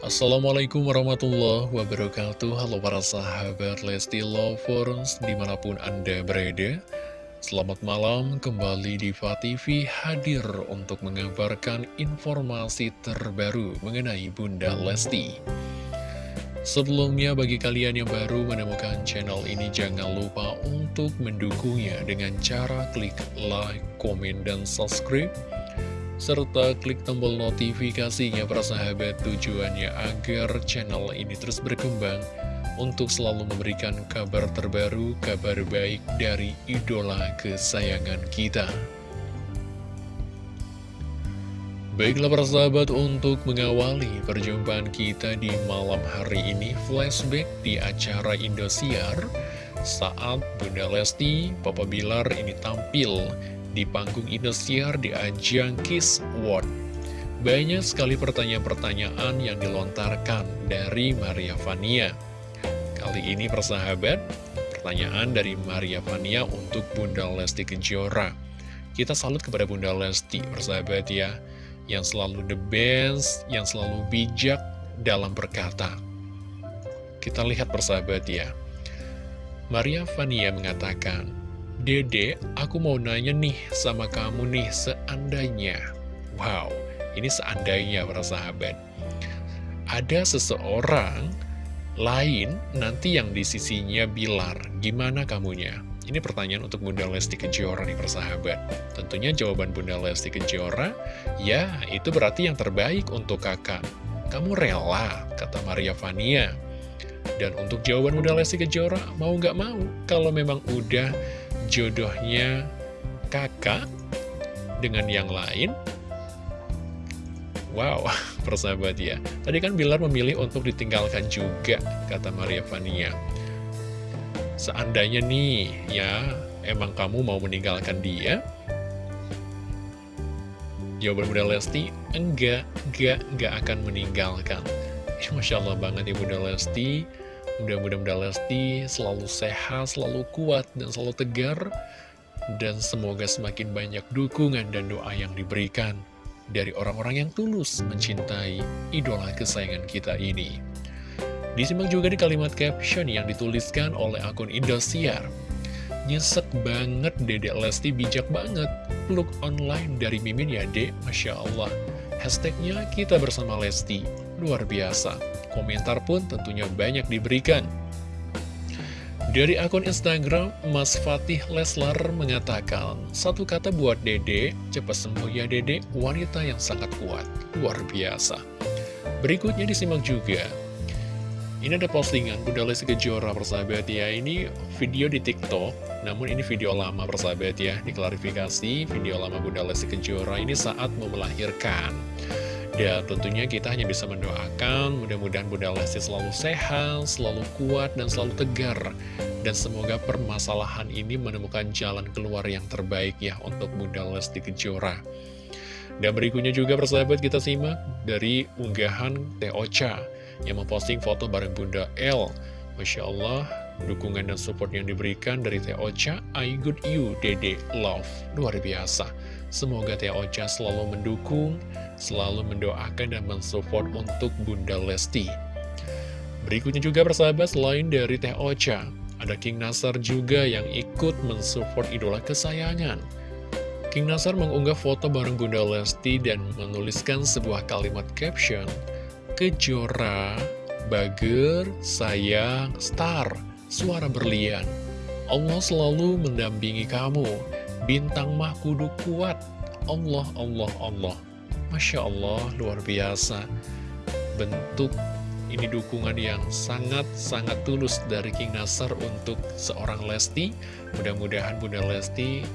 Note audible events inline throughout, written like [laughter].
Assalamualaikum warahmatullahi wabarakatuh. Halo para sahabat Lesti Lovers di mana pun anda berada. Selamat malam kembali di TV hadir untuk mengabarkan informasi terbaru mengenai Bunda Lesti. Sebelumnya bagi kalian yang baru menemukan channel ini jangan lupa untuk mendukungnya dengan cara klik like, komen, dan subscribe serta klik tombol notifikasinya para sahabat tujuannya agar channel ini terus berkembang untuk selalu memberikan kabar terbaru, kabar baik dari idola kesayangan kita. Baiklah para sahabat untuk mengawali perjumpaan kita di malam hari ini flashback di acara Indosiar saat Bunda Lesti, Papa Bilar ini tampil di panggung Indosiar di ajang Kiss World. Banyak sekali pertanyaan-pertanyaan yang dilontarkan dari Maria Vania. Kali ini persahabat, pertanyaan dari Maria Vania untuk Bunda Lesti Kejora. Kita salut kepada Bunda Lesti, persahabat ya, yang selalu the best, yang selalu bijak dalam berkata. Kita lihat persahabat ya. Maria Vania mengatakan, Dede, aku mau nanya nih sama kamu nih, seandainya. Wow, ini seandainya para sahabat. Ada seseorang lain nanti yang di sisinya Bilar, gimana kamunya? Ini pertanyaan untuk Bunda Lesti Kejora nih persahabat. Tentunya jawaban Bunda Lesti Kejora, ya itu berarti yang terbaik untuk kakak. Kamu rela, kata Maria Vania. Dan untuk jawaban Bunda Lesti Kejora, mau nggak mau, kalau memang udah jodohnya kakak dengan yang lain? Wow, [laughs] persahabat ya. Tadi kan Bilar memilih untuk ditinggalkan juga Kata Maria Vania Seandainya nih ya Emang kamu mau meninggalkan dia? Jawaban Bunda Lesti Enggak, enggak, enggak akan meninggalkan. Masya Allah banget ya Bunda Lesti Mudah-mudahan Lesti selalu sehat, selalu kuat, dan selalu tegar. Dan semoga semakin banyak dukungan dan doa yang diberikan dari orang-orang yang tulus mencintai idola kesayangan kita ini. Disimak juga di kalimat caption yang dituliskan oleh akun Indosiar. Nyesek banget Dedek Lesti bijak banget. Peluk online dari Mimin ya dek, Masya Allah. Hashtagnya kita bersama Lesti. Luar biasa. Komentar pun tentunya banyak diberikan. Dari akun Instagram, Mas Fatih Leslar mengatakan, Satu kata buat Dede, cepat sembuh ya Dede, wanita yang sangat kuat, luar biasa. Berikutnya disimak juga. Ini ada postingan Bunda Lesti Kejora persahabat ya, ini video di TikTok, namun ini video lama persahabat ya, diklarifikasi video lama Bunda Lesti Kejora ini saat mau melahirkan. Ya tentunya kita hanya bisa mendoakan mudah-mudahan Bunda Lesti selalu sehat, selalu kuat, dan selalu tegar. Dan semoga permasalahan ini menemukan jalan keluar yang terbaik ya untuk Bunda Lesti Kejora. Dan berikutnya juga persahabat kita simak dari unggahan Teh yang memposting foto bareng Bunda L. Masya Allah, dukungan dan support yang diberikan dari Teh Ocha, I good you, Dede Love. Luar biasa. Semoga Teh Ocha selalu mendukung, selalu mendoakan dan mensupport untuk Bunda Lesti. Berikutnya juga persahabat selain dari Teh Ocha, ada King Nasar juga yang ikut mensupport idola kesayangan. King Nasar mengunggah foto bareng Bunda Lesti dan menuliskan sebuah kalimat caption, Kejora, Bager, Sayang, Star, Suara Berlian. Allah selalu mendampingi kamu Bintang mah kudu kuat. Allah, Allah, Allah. Masya Allah, luar biasa. Bentuk ini dukungan yang sangat-sangat tulus dari King Nasar untuk seorang Lesti. Mudah-mudahan Bunda Lesti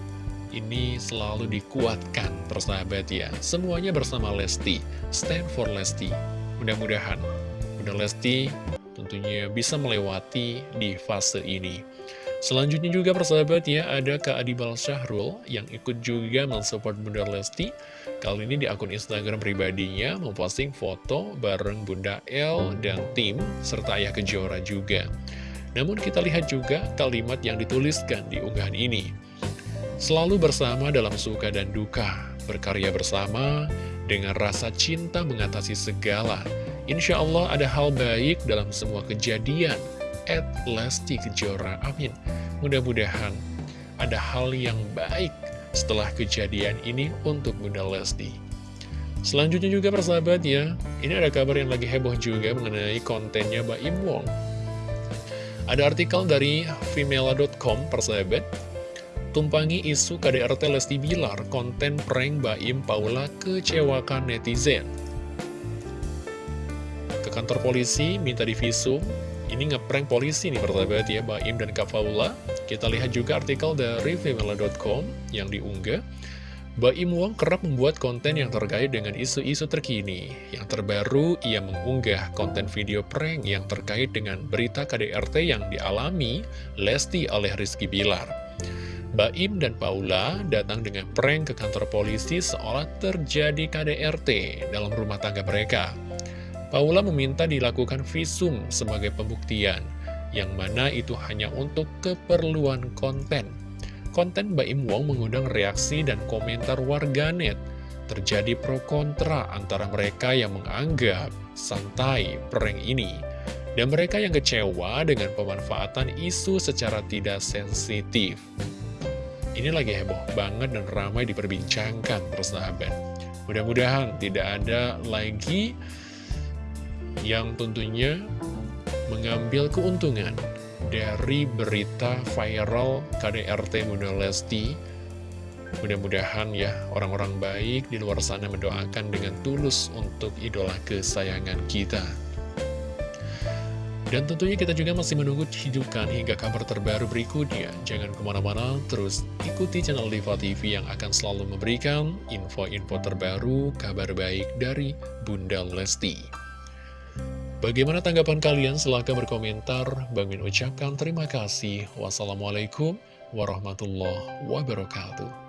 ini selalu dikuatkan, persahabat ya. Semuanya bersama Lesti. Stand for Lesti. Mudah-mudahan Bunda Lesti tentunya bisa melewati di fase ini. Selanjutnya juga persahabat ya, ada Kak Adibal Syahrul yang ikut juga mensupport Bunda Lesti. Kali ini di akun Instagram pribadinya memposting foto bareng Bunda L dan tim, serta Ayah Kejora juga. Namun kita lihat juga kalimat yang dituliskan di unggahan ini. Selalu bersama dalam suka dan duka, berkarya bersama dengan rasa cinta mengatasi segala. Insya Allah ada hal baik dalam semua kejadian. At Lesti Kejora, amin. Mudah-mudahan ada hal yang baik setelah kejadian ini untuk Bunda Lesti. Selanjutnya juga persahabat ya, ini ada kabar yang lagi heboh juga mengenai kontennya Mbak Im Wong. Ada artikel dari female.com persahabat, tumpangi isu KDRT Lesti Bilar, konten prank Baim Paula kecewakan netizen kantor polisi, minta divisum. Ini ngeprank polisi nih persahabat ya, Baim dan Kak Faula. Kita lihat juga artikel dari female.com yang diunggah. Baim Wong kerap membuat konten yang terkait dengan isu-isu terkini. Yang terbaru, ia mengunggah konten video prank yang terkait dengan berita KDRT yang dialami Lesti oleh Rizky Bilar. Baim dan Paula datang dengan prank ke kantor polisi seolah terjadi KDRT dalam rumah tangga mereka. Paula meminta dilakukan visum sebagai pembuktian, yang mana itu hanya untuk keperluan konten. Konten Mbak Im Wong mengundang reaksi dan komentar warganet. Terjadi pro kontra antara mereka yang menganggap santai prank ini, dan mereka yang kecewa dengan pemanfaatan isu secara tidak sensitif. Ini lagi heboh banget dan ramai diperbincangkan persahabat. Mudah-mudahan tidak ada lagi yang tentunya mengambil keuntungan dari berita viral KDRT Bunda Lesti. Mudah-mudahan ya orang-orang baik di luar sana mendoakan dengan tulus untuk idola kesayangan kita. Dan tentunya kita juga masih menunggu hidupkan hingga kabar terbaru berikutnya. Jangan ke mana-mana, terus ikuti channel Diva TV yang akan selalu memberikan info-info terbaru, kabar baik dari Bunda Lesti. Bagaimana tanggapan kalian? Silahkan berkomentar. Bang Min ucapkan terima kasih. Wassalamualaikum warahmatullahi wabarakatuh.